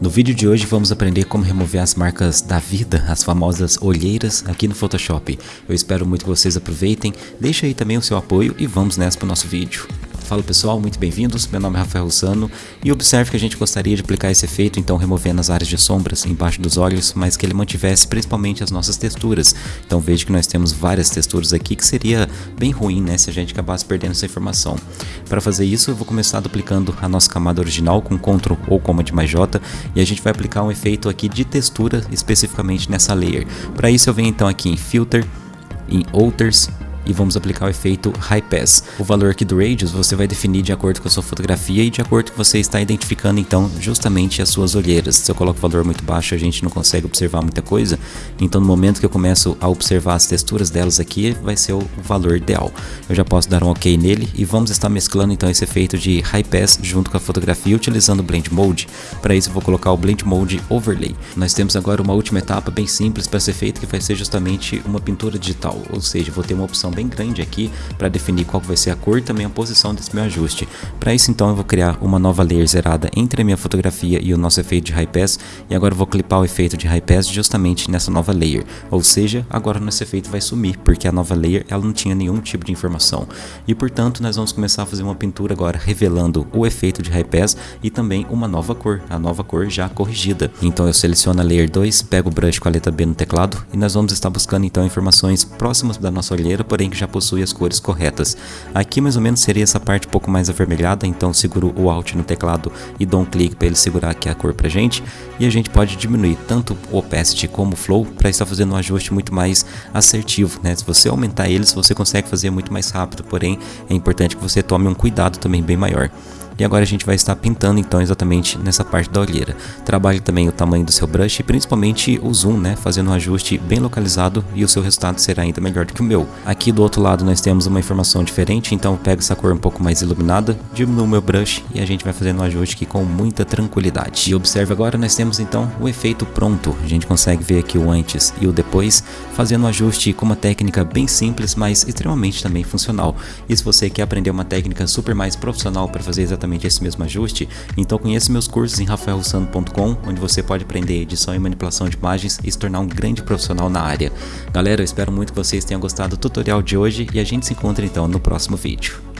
No vídeo de hoje vamos aprender como remover as marcas da vida, as famosas olheiras aqui no Photoshop. Eu espero muito que vocês aproveitem, deixe aí também o seu apoio e vamos nessa para o nosso vídeo. Fala pessoal, muito bem-vindos, meu nome é Rafael Russano e observe que a gente gostaria de aplicar esse efeito então removendo as áreas de sombras embaixo dos olhos, mas que ele mantivesse principalmente as nossas texturas. Então veja que nós temos várias texturas aqui que seria bem ruim né, se a gente acabasse perdendo essa informação. Para fazer isso eu vou começar duplicando a nossa camada original com Ctrl ou Command mais J e a gente vai aplicar um efeito aqui de textura especificamente nessa layer. Para isso eu venho então aqui em Filter, em Outers, e vamos aplicar o efeito High Pass. O valor aqui do Radius você vai definir de acordo com a sua fotografia e de acordo com que você está identificando então justamente as suas olheiras. Se eu coloco valor muito baixo a gente não consegue observar muita coisa, então no momento que eu começo a observar as texturas delas aqui vai ser o valor ideal. Eu já posso dar um ok nele e vamos estar mesclando então esse efeito de High Pass junto com a fotografia utilizando o Blend Mode. Para isso eu vou colocar o Blend Mode Overlay. Nós temos agora uma última etapa bem simples para ser feita que vai ser justamente uma pintura digital, ou seja, vou ter uma opção bem grande aqui para definir qual vai ser a cor e também a posição desse meu ajuste. Para isso então eu vou criar uma nova layer zerada entre a minha fotografia e o nosso efeito de High Pass e agora eu vou clipar o efeito de High Pass justamente nessa nova layer, ou seja, agora nosso efeito vai sumir porque a nova layer ela não tinha nenhum tipo de informação e portanto nós vamos começar a fazer uma pintura agora revelando o efeito de High Pass e também uma nova cor, a nova cor já corrigida. Então eu seleciono a layer 2, pego o brush com a letra B no teclado e nós vamos estar buscando então informações próximas da nossa olheira, porém que já possui as cores corretas. Aqui mais ou menos seria essa parte um pouco mais avermelhada, então seguro o Alt no teclado e dou um clique para ele segurar aqui a cor pra gente. E a gente pode diminuir tanto o Opacity como o Flow para estar fazendo um ajuste muito mais assertivo. Né? Se você aumentar eles, você consegue fazer muito mais rápido, porém é importante que você tome um cuidado também bem maior. E agora a gente vai estar pintando então exatamente nessa parte da olheira. Trabalhe também o tamanho do seu brush e principalmente o zoom, né? Fazendo um ajuste bem localizado e o seu resultado será ainda melhor do que o meu. Aqui do outro lado nós temos uma informação diferente, então eu pego essa cor um pouco mais iluminada, diminuo o meu brush e a gente vai fazendo um ajuste aqui com muita tranquilidade. E observe agora, nós temos então o efeito pronto. A gente consegue ver aqui o antes e o depois, fazendo um ajuste com uma técnica bem simples, mas extremamente também funcional. E se você quer aprender uma técnica super mais profissional para fazer exatamente exatamente esse mesmo ajuste, então conheça meus cursos em rafaelrussano.com, onde você pode aprender edição e manipulação de imagens e se tornar um grande profissional na área. Galera, eu espero muito que vocês tenham gostado do tutorial de hoje e a gente se encontra então no próximo vídeo.